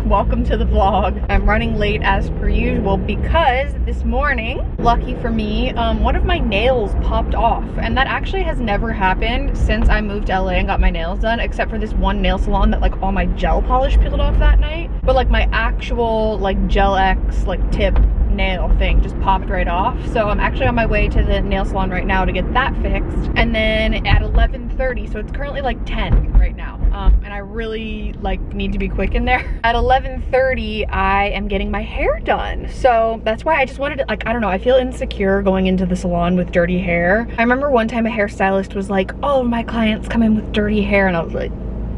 Welcome to the vlog. I'm running late as per usual because this morning, lucky for me, um, one of my nails popped off. And that actually has never happened since I moved to LA and got my nails done, except for this one nail salon that like all my gel polish peeled off that night. But like my actual like Gel X like tip nail thing just popped right off. So I'm actually on my way to the nail salon right now to get that fixed. And then at 11.30, so it's currently like 10 right now. Um, and I really like need to be quick in there. At 11.30, I am getting my hair done. So that's why I just wanted to, like, I don't know, I feel insecure going into the salon with dirty hair. I remember one time a hairstylist was like, oh, my clients come in with dirty hair. And I was like,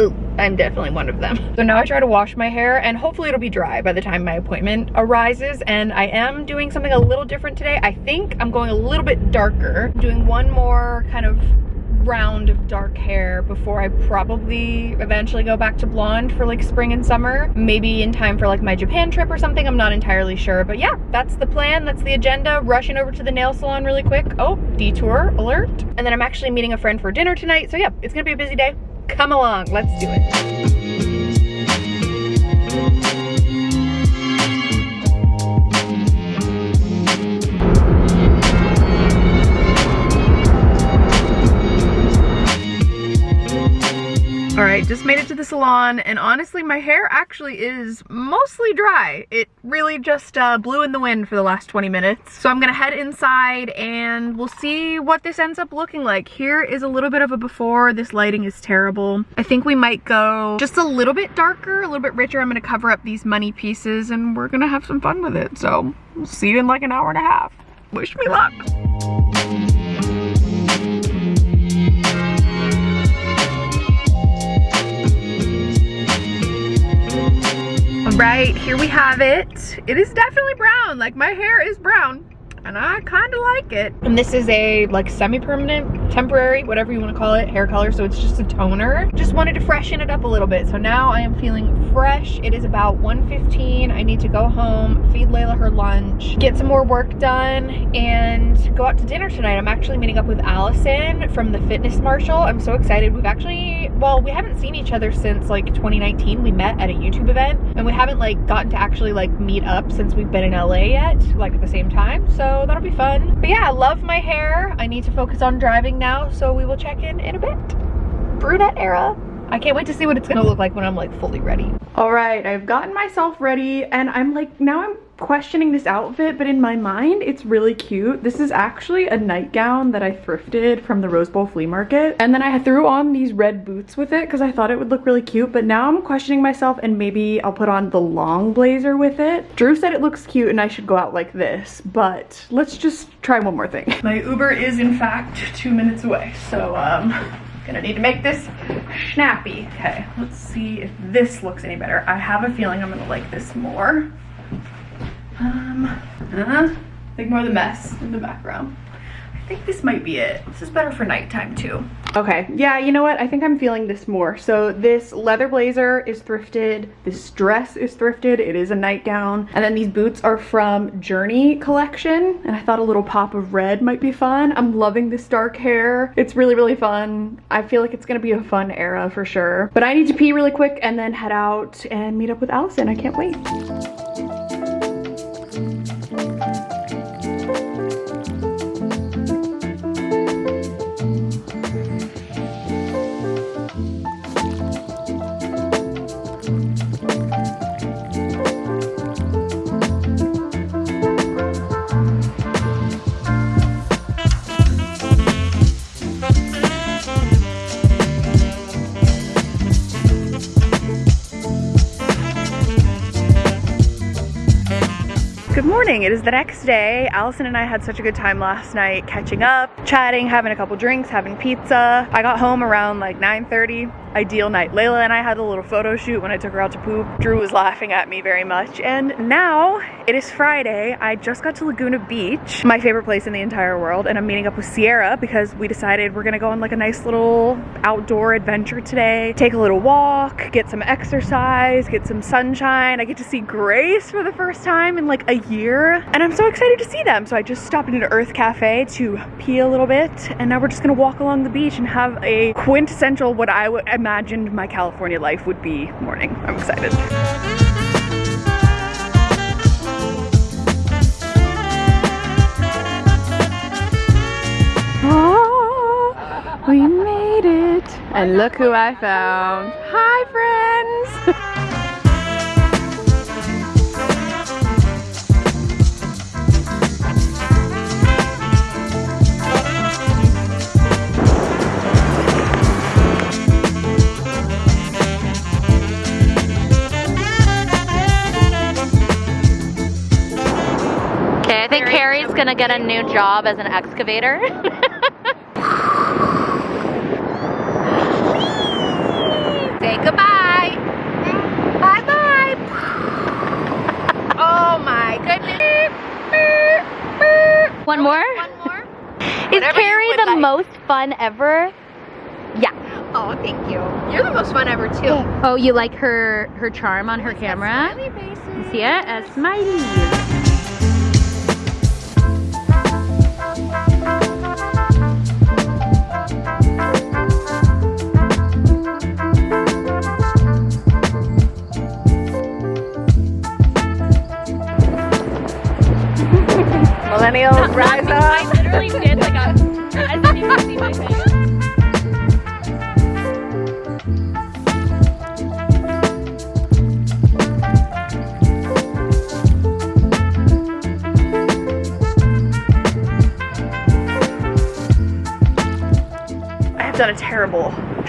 Ooh, I'm definitely one of them. So now I try to wash my hair and hopefully it'll be dry by the time my appointment arises. And I am doing something a little different today. I think I'm going a little bit darker. I'm doing one more kind of round of dark hair before I probably eventually go back to blonde for like spring and summer. Maybe in time for like my Japan trip or something. I'm not entirely sure. But yeah, that's the plan. That's the agenda. Rushing over to the nail salon really quick. Oh, detour alert. And then I'm actually meeting a friend for dinner tonight. So yeah, it's gonna be a busy day. Come along, let's do it. Just made it to the salon and honestly my hair actually is mostly dry. It really just uh, blew in the wind for the last 20 minutes. So I'm gonna head inside and we'll see what this ends up looking like. Here is a little bit of a before. This lighting is terrible. I think we might go just a little bit darker, a little bit richer. I'm gonna cover up these money pieces and we're gonna have some fun with it. So we'll see you in like an hour and a half. Wish me luck. Right here we have it it is definitely brown like my hair is brown and I kind of like it. And this is a like semi-permanent, temporary, whatever you want to call it, hair color. So it's just a toner. Just wanted to freshen it up a little bit. So now I am feeling fresh. It is about 1.15. I need to go home, feed Layla her lunch, get some more work done, and go out to dinner tonight. I'm actually meeting up with Allison from the Fitness Marshall. I'm so excited. We've actually, well, we haven't seen each other since like 2019. We met at a YouTube event and we haven't like gotten to actually like meet up since we've been in LA yet, like at the same time. So that'll be fun. But yeah, I love my hair. I need to focus on driving now, so we will check in in a bit. Brunette era. I can't wait to see what it's gonna look like when I'm like fully ready. All right, I've gotten myself ready and I'm like, now I'm questioning this outfit, but in my mind, it's really cute. This is actually a nightgown that I thrifted from the Rose Bowl flea market. And then I threw on these red boots with it because I thought it would look really cute, but now I'm questioning myself and maybe I'll put on the long blazer with it. Drew said it looks cute and I should go out like this, but let's just try one more thing. My Uber is in fact two minutes away, so um, Gonna need to make this snappy. Okay, let's see if this looks any better. I have a feeling I'm gonna like this more. Um, uh, ignore the mess in the background I think this might be it. This is better for nighttime too. Okay, yeah, you know what? I think I'm feeling this more. So this leather blazer is thrifted. This dress is thrifted. It is a nightgown. And then these boots are from Journee collection. And I thought a little pop of red might be fun. I'm loving this dark hair. It's really, really fun. I feel like it's gonna be a fun era for sure. But I need to pee really quick and then head out and meet up with Allison. I can't wait. Morning. It is the next day. Allison and I had such a good time last night catching up, chatting, having a couple drinks, having pizza. I got home around like 9.30 ideal night. Layla and I had a little photo shoot when I took her out to poop. Drew was laughing at me very much. And now it is Friday. I just got to Laguna Beach, my favorite place in the entire world. And I'm meeting up with Sierra because we decided we're gonna go on like a nice little outdoor adventure today. Take a little walk, get some exercise, get some sunshine. I get to see Grace for the first time in like a year. And I'm so excited to see them. So I just stopped into Earth Cafe to pee a little bit. And now we're just gonna walk along the beach and have a quintessential what I would, imagined my California life would be morning. I'm excited. Oh, we made it. And look who I found. Hi, friends. think gonna get a new job as an excavator. Say goodbye. Bye bye. oh my goodness. One more? One more. Is Whatever Carrie the like. most fun ever? Yeah. Oh, thank you. You're the most fun ever too. Oh, you like her her charm on her camera? See it? A smiley.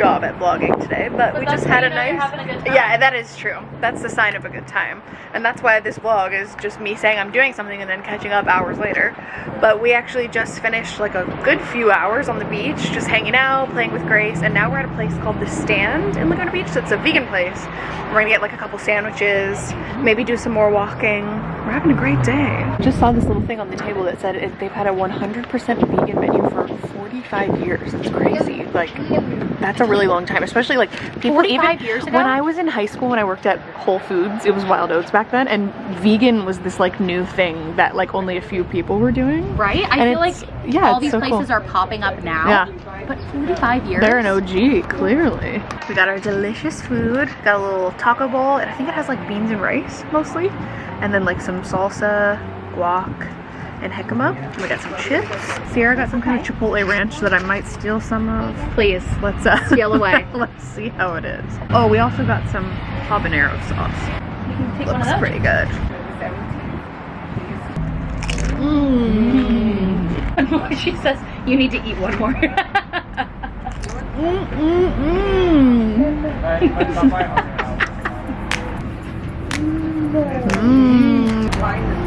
Job at vlogging today, but, we just had a nice. Yeah, that is true. That's the sign of a good time. And that's why this vlog is just me saying I'm doing something and then catching up hours later. But we actually just finished like a good few hours on the beach, just hanging out, playing with Grace, and now we're at a place called The Stand in Laguna Beach. That's a vegan place. We're gonna get like a couple sandwiches, maybe do some more walking. We're having a great day. Just saw this little thing on the table that said it, they've had a 100% vegan menu for 45 years. That's crazy. Like, that's a really long time, especially like people even years ago? when I was in high school when I worked at Whole Foods, it was Wild Oats back then, and vegan was this like new thing that like only a few people were doing. Right? I And feel like yeah, all these so places cool. are popping up now. Yeah. But 45 years? They're an OG, clearly. We got our delicious food. Got a little taco bowl, and I think it has like beans and rice mostly, and then like some salsa, guac, and jicama. We got some chips. Sierra got some kind of chipotle ranch that I might steal some of. Please. Let's uh, Steal away. let's see how it is. Oh, we also got some habanero sauce. You can take Looks pretty good. Mmm. she says you need to eat one more. Mmm. Mmm. Mmm. One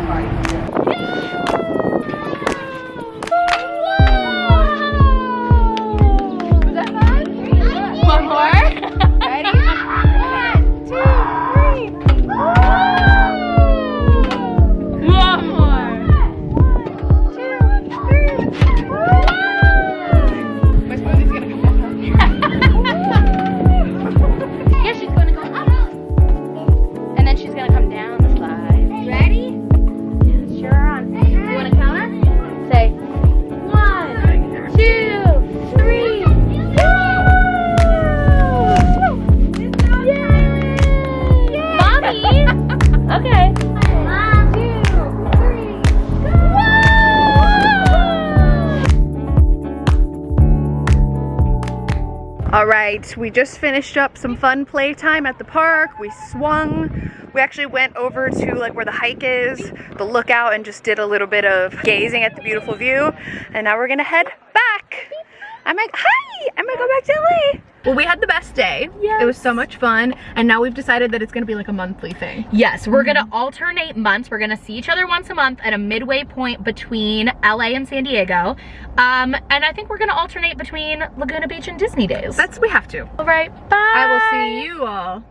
We just finished up some fun playtime at the park. We swung. We actually went over to like where the hike is, the lookout, and just did a little bit of gazing at the beautiful view. And now we're gonna head back. I might, hi, I might go back to LA. Well, we had the best day. It was so much fun. And now we've decided that it's gonna be like a monthly thing. Yes, we're gonna alternate months. We're gonna see each other once a month at a midway point between LA and San Diego. Um, and I think we're gonna alternate between Laguna Beach and Disney days. That's, we have to. all right. Bye. I will see you all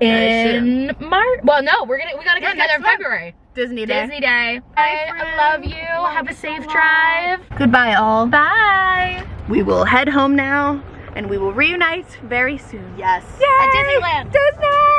in March. Well, no, we're gonna we gotta get Yeah, together in. February. Disney Day. Disney Day. Bye, I love you. Have a safe drive. Goodbye, all. Bye. We will head home now and we will reunite very soon. Yes. At Disneyland. Disney!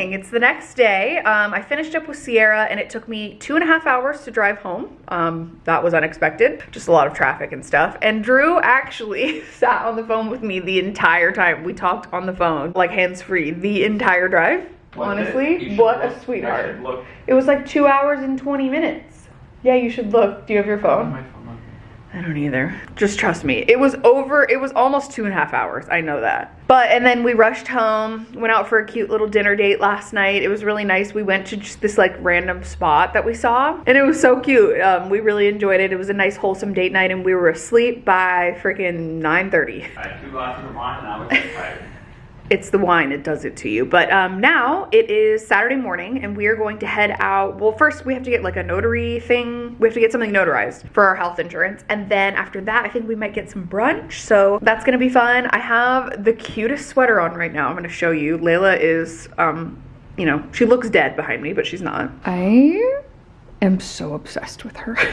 Morning. It's the next day. Um, I finished up with Sierra and it took me two and a half hours to drive home. Um, that was unexpected. Just a lot of traffic and stuff. And Drew actually sat on the phone with me the entire time. We talked on the phone, like hands free, the entire drive. Honestly, what a sweetheart. Look. It was like two hours and 20 minutes. Yeah, you should look. Do you have your phone? I don't either. Just trust me. It was over, it was almost two and a half hours. I know that. But, and then we rushed home, went out for a cute little dinner date last night. It was really nice. We went to just this like random spot that we saw and it was so cute. Um, we really enjoyed it. It was a nice wholesome date night and we were asleep by freaking 9.30. I had two glasses of wine and I was tired. It's the wine it does it to you. But um now it is saturday morning and we are going to head out. Well first we have to get like a notary thing. We have to get something notarized for our health insurance. And then after that i think we might get some brunch. So that's gonna be fun. I have the cutest sweater on right now. I'm gonna show you. Layla is um you know she looks dead behind me but she's not. I am so obsessed with her.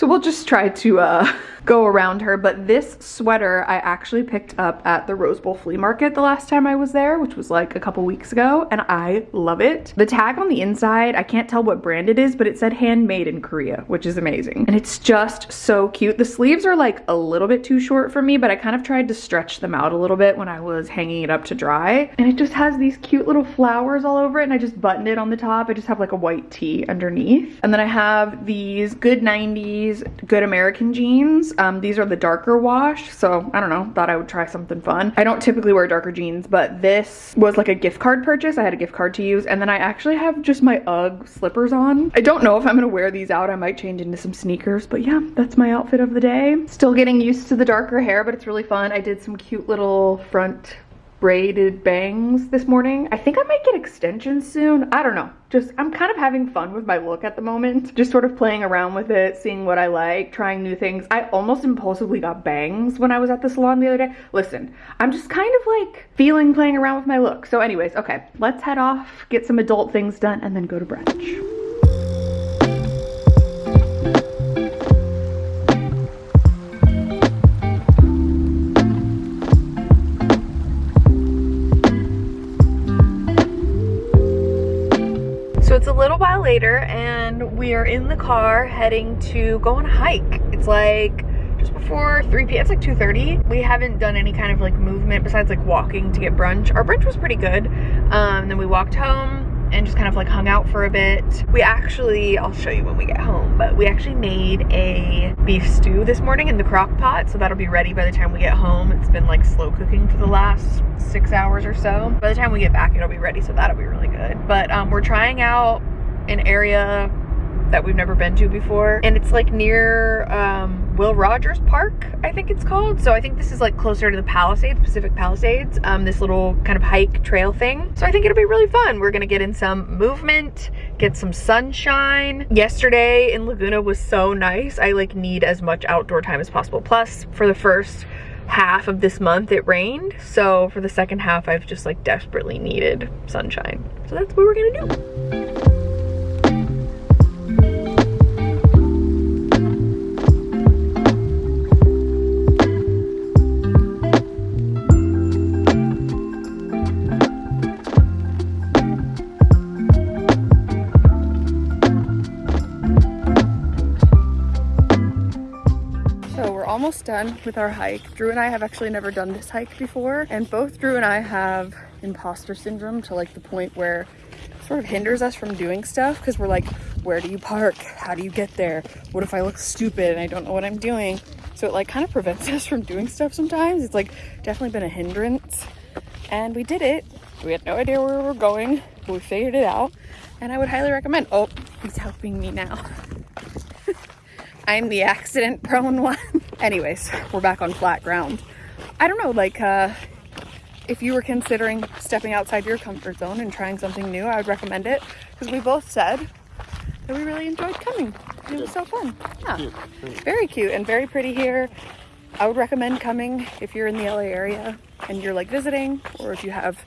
So we'll just try to uh, go around her. But this sweater I actually picked up at the Rose Bowl Flea Market the last time I was there, which was like a couple weeks ago, and I love it. The tag on the inside, I can't tell what brand it is, but it said handmade in Korea, which is amazing. And it's just so cute. The sleeves are like a little bit too short for me, but I kind of tried to stretch them out a little bit when I was hanging it up to dry. And it just has these cute little flowers all over it, and I just buttoned it on the top. I just have like a white tee underneath. And then I have these good 90s Good American jeans. Um, these are the darker wash, so I don't know, thought I would try something fun. I don't typically wear darker jeans, but this was like a gift card purchase. I had a gift card to use, and then I actually have just my UGG slippers on. I don't know if I'm gonna wear these out. I might change into some sneakers, but yeah, that's my outfit of the day. Still getting used to the darker hair, but it's really fun. I did some cute little front braided bangs this morning. I think I might get extensions soon. I don't know. Just, I'm kind of having fun with my look at the moment. Just sort of playing around with it, seeing what I like, trying new things. I almost impulsively got bangs when I was at the salon the other day. Listen, I'm just kind of like feeling playing around with my look. So anyways, okay, let's head off, get some adult things done, and then go to brunch. Little while later and we are in the car heading to go on a hike. It's like just before 3 p.m. It's like 2.30. We haven't done any kind of like movement besides like walking to get brunch. Our brunch was pretty good. Um, then we walked home and just kind of like hung out for a bit. We actually, I'll show you when we get home, but we actually made a beef stew this morning in the crock pot, so that'll be ready by the time we get home. It's been like slow cooking for the last six hours or so. By the time we get back, it'll be ready, so that'll be really good. But um, we're trying out an area that we've never been to before. And it's like near um, Will Rogers Park, I think it's called. So I think this is like closer to the Palisades, Pacific Palisades, um, this little kind of hike trail thing. So I think it'll be really fun. We're gonna get in some movement, get some sunshine. Yesterday in Laguna was so nice. I like need as much outdoor time as possible. Plus for the first half of this month it rained. So for the second half, I've just like desperately needed sunshine. So that's what we're gonna do. Almost done with our hike. Drew and I have actually never done this hike before and both Drew and I have imposter syndrome to like the point where it sort of hinders us from doing stuff because we're like, where do you park? How do you get there? What if I look stupid and I don't know what I'm doing? So it like kind of prevents us from doing stuff sometimes. It's like definitely been a hindrance and we did it. We had no idea where we were going, but we figured it out and I would highly recommend. Oh, he's helping me now. I'm the accident prone one. Anyways, we're back on flat ground. I don't know, like, uh, if you were considering stepping outside your comfort zone and trying something new, I would recommend it because we both said that we really enjoyed coming. It was so fun. Yeah, very cute and very pretty here. I would recommend coming if you're in the LA area and you're like visiting or if you have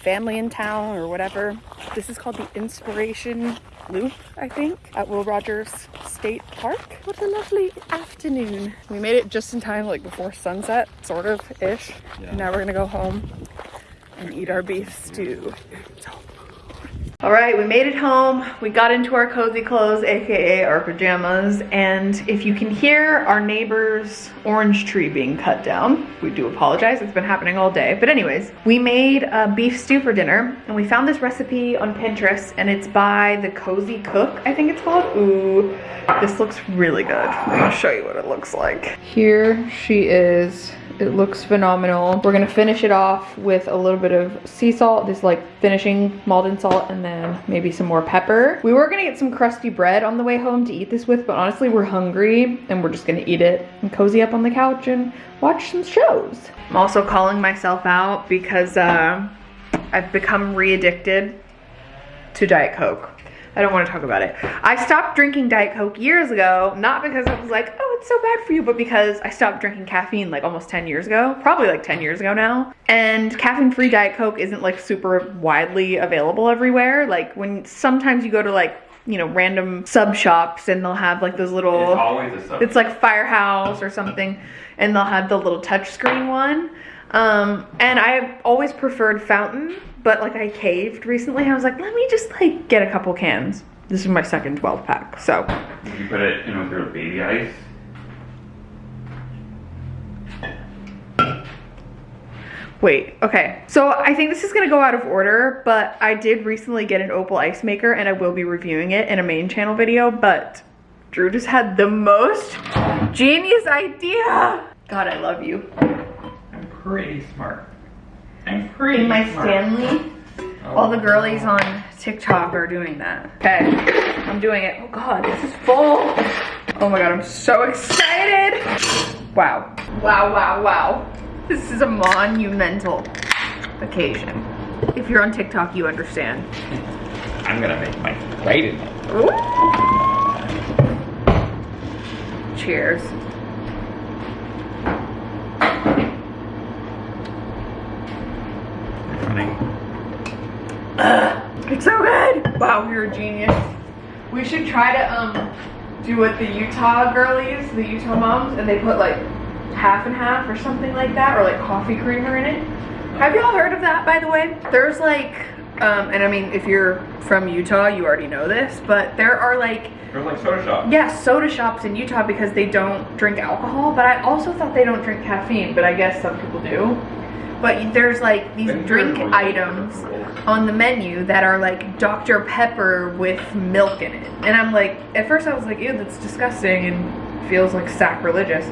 family in town or whatever. This is called the Inspiration loop, I think, at Will Rogers State Park. What a lovely afternoon. We made it just in time, like before sunset, sort of ish. And now we're gonna go home and eat our beef stew. All right, we made it home. We got into our cozy clothes, AKA our pajamas. And if you can hear our neighbor's orange tree being cut down, we do apologize. It's been happening all day. But anyways, we made a beef stew for dinner and we found this recipe on Pinterest and it's by The Cozy Cook, I think it's called. Ooh, this looks really good. I'm gonna show you what it looks like. Here she is it looks phenomenal. We're gonna finish it off with a little bit of sea salt, this like finishing Maldon salt, and then maybe some more pepper. We were gonna get some crusty bread on the way home to eat this with, but honestly, we're hungry and we're just gonna eat it and cozy up on the couch and watch some shows. I'm also calling myself out because uh, I've become re-addicted to Diet Coke. I don't want to talk about it. I stopped drinking Diet Coke years ago, not because I was like, oh, it's so bad for you, but because I stopped drinking caffeine like almost 10 years ago, probably like 10 years ago now. And caffeine-free Diet Coke isn't like super widely available everywhere. Like when sometimes you go to like, you know, random sub shops and they'll have like those little, It's always a sub. it's like Firehouse or something, and they'll have the little touchscreen one. Um, and I've always preferred fountain, but like I caved recently. I was like, let me just like get a couple cans. This is my second 12 pack, so. Would you put it in with your baby ice? Wait, okay. So I think this is gonna go out of order, but I did recently get an Opal ice maker and I will be reviewing it in a main channel video, but Drew just had the most genius idea. God, I love you. Pretty smart. I'm pretty In my smart. Stanley, oh. all the girlies on TikTok are doing that. Okay, I'm doing it. Oh God, this is full. Oh my God, I'm so excited. Wow, wow, wow, wow. This is a monumental occasion. If you're on TikTok, you understand. I'm gonna make my right in it. Cheers. It's so Wow, you're a genius. We should try to um do what the Utah girlies, the Utah moms, and they put like half and half or something like that, or like coffee creamer in it. Have y'all heard of that, by the way? There's like, um, and I mean, if you're from Utah, you already know this, but there are like There's like soda shop. yeah, soda shops in Utah because they don't drink alcohol, but I also thought they don't drink caffeine, but I guess some people do. But there's like these drink items on the menu that are like Dr. Pepper with milk in it. And I'm like, at first I was like, ew, that's disgusting and feels like sacrilegious.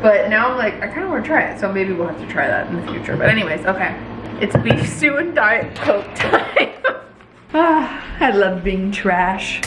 But now I'm like, I kind of want to try it, so maybe we'll have to try that in the future. But anyways, okay. It's beef stew and Diet Coke time. ah, I love being trash.